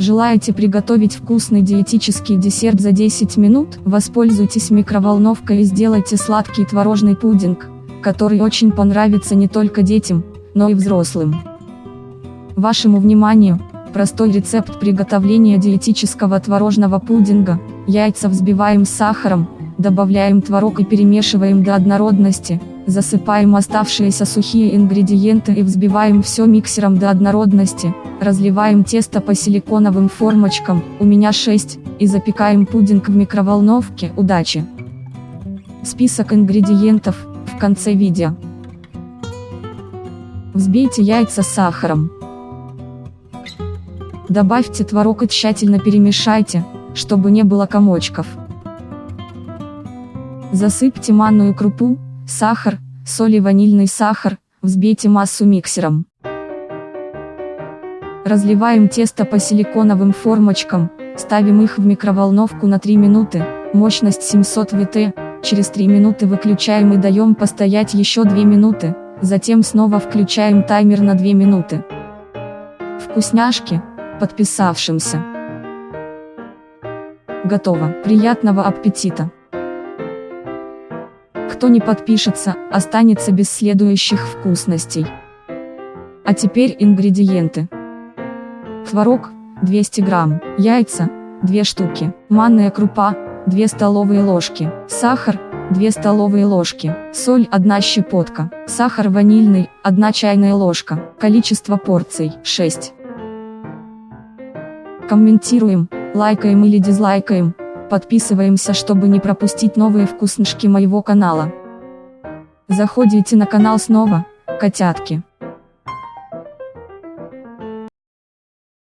Желаете приготовить вкусный диетический десерт за 10 минут? Воспользуйтесь микроволновкой и сделайте сладкий творожный пудинг, который очень понравится не только детям, но и взрослым. Вашему вниманию, простой рецепт приготовления диетического творожного пудинга. Яйца взбиваем с сахаром, добавляем творог и перемешиваем до однородности, засыпаем оставшиеся сухие ингредиенты и взбиваем все миксером до однородности, разливаем тесто по силиконовым формочкам, у меня 6, и запекаем пудинг в микроволновке. Удачи! Список ингредиентов, в конце видео. Взбейте яйца с сахаром. Добавьте творог и тщательно перемешайте, чтобы не было комочков. Засыпьте манную крупу, сахар, соль и ванильный сахар, взбейте массу миксером. Разливаем тесто по силиконовым формочкам, ставим их в микроволновку на 3 минуты, мощность 700 Вт, через 3 минуты выключаем и даем постоять еще 2 минуты, затем снова включаем таймер на 2 минуты. Вкусняшки, подписавшимся. Готово. Приятного аппетита! Кто не подпишется, останется без следующих вкусностей. А теперь ингредиенты. Творог, 200 грамм, яйца, 2 штуки, манная крупа, 2 столовые ложки, сахар, 2 столовые ложки, соль 1 щепотка, сахар ванильный, 1 чайная ложка, количество порций 6. Комментируем, лайкаем или дизлайкаем, Подписываемся, чтобы не пропустить новые вкусняшки моего канала. Заходите на канал снова, котятки.